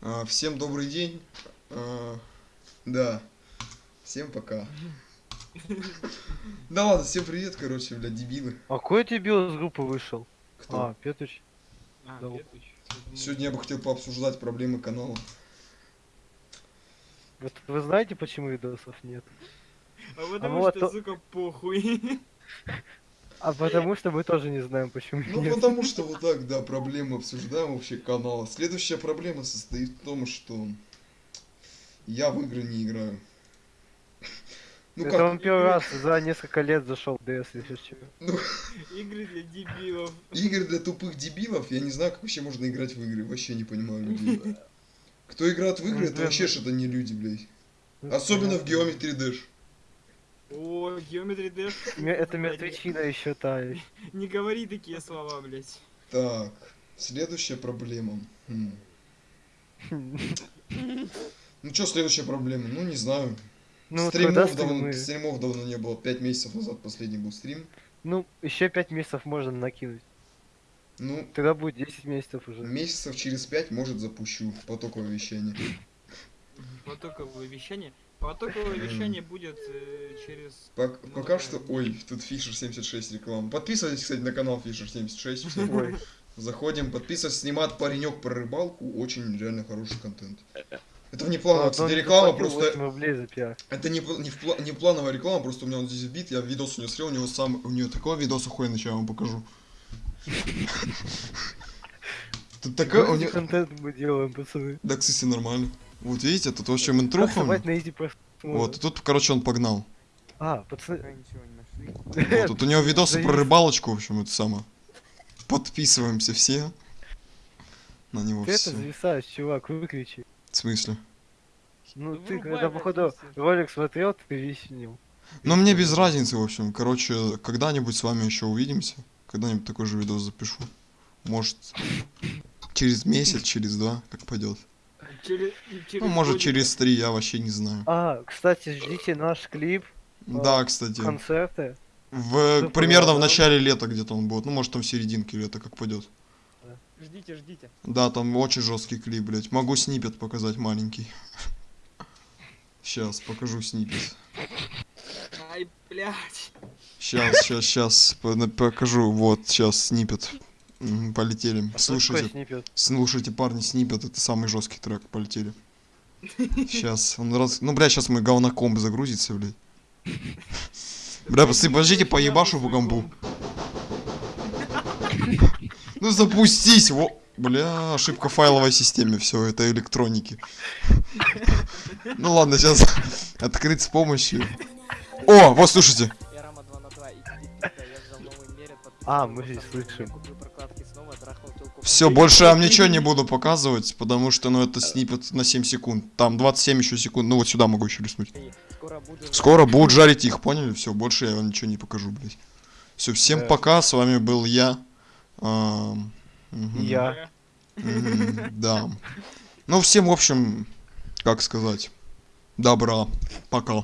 А, всем добрый день. А, да. Всем пока. Да ладно, всем привет, короче, бля, дебилы. А какой дебил из группы вышел? Кто? А, Петыч. А, Да. Петыч, Сегодня я бы хотел пообсуждать проблемы канала. Вот вы знаете, почему видосов нет? А потому вот что, то- сука, похуй. А потому что мы тоже не знаем, почему Ну, нет. потому что вот так, да, проблемы обсуждаем вообще канала. Следующая проблема состоит в том, что я в игры не играю. Ну Это как, он первый раз за несколько лет зашел в DS, если чего. Игры для дебилов. игры для тупых дебилов, я не знаю, как вообще можно играть в игры, вообще не понимаю людей. Кто играет в игры, это Блин, вообще ну- что-то не люди, блядь. Ну, Особенно в. Geometry Dash. О, Geometry Dash. Это мертвечина еще та. Не говори такие слова, блять. Так, следующая проблема. Хм. Ну что следующая проблема? Ну не знаю. Ну, стримов, давно, стримов давно не было. Пять месяцев назад последний был стрим. Ну, еще 5 месяцев можно накинуть. Ну, Тогда будет 10 месяцев уже. месяцев через пять, может, запущу потоковое вещание. Потоковое вещание. Потоковое вещание будет э, через... Пок- Ну, пока что... Ой, тут Фишер 76 реклама. Подписывайтесь, кстати, на канал Фишер 76. все. Ой, Заходим, подписывайтесь. Снимает паренек про рыбалку. Очень реально хороший контент. Это внеплановая, вот он кстати, реклама, просто... 8 рублей за пиар. Это не, не, пла- не плановая реклама, просто у меня он здесь бит, я видос у него смотрел, у него сам, у него такой видос охуенный, сейчас я вам покажу. Тут такая, у Какой него... контент мы делаем, пацаны? Да, кстати, нормально. Вот видите, тут в общем Как интруха. собрать на изи просмотр? Вот, и тут, короче, он погнал. А, пацаны... ничего не нашли. Вот, тут у него видосы про рыбалочку, в общем, это самое. Подписываемся все. На него Ты это все. зависаешь, чувак, выключи. В смысле? Ну Ну, ты вырубай, когда походу ролик смотрел, ты виснил. Ну, мне без разницы, в общем. Короче, когда-нибудь с вами еще увидимся. Когда-нибудь такой же видос запишу. Может, через месяц, через два, как пойдет. Через, через Ну, может, через три, я вообще не знаю. А, кстати, ждите наш клип, Да, кстати. концерты. В, Ну, примерно в начале лета где-то он будет. Ну, может, там в серединке лета, как пойдет. Ждите, ждите. Да, там очень жесткий клип, блять. Могу снипет показать маленький. Сейчас покажу снипет. Ай, блядь. Сейчас, сейчас, сейчас покажу. Вот, сейчас снипет. Полетели. А Слушайте, слушайте, парни, снипет. Это самый жесткий трек. Полетели. Сейчас. Он раз... Ну, бля, сейчас мой говнокомб загрузится, блядь. Бля, пацаны, подождите, поебашу по комбу. Ну запустись, во... Бля, ошибка в файловой системе, все, это электроники. Ну ладно, сейчас открыть с помощью. О, вот слушайте. Я Рама 2 на 2 и я взял новый мерет А, мы здесь слышим. Все, больше я вам ничего не буду показывать, потому что, ну, это снипет на 7 секунд. Там 27 еще секунд, ну вот сюда могу еще рискнуть. Скоро буду... Скоро будут жарить их, поняли? Все, больше я вам ничего не покажу, блядь. Все, всем Да. пока, с вами был я. Ам, мгм. Я. Мгм, Да. Ну, всем, в общем, как сказать, добра. Пока.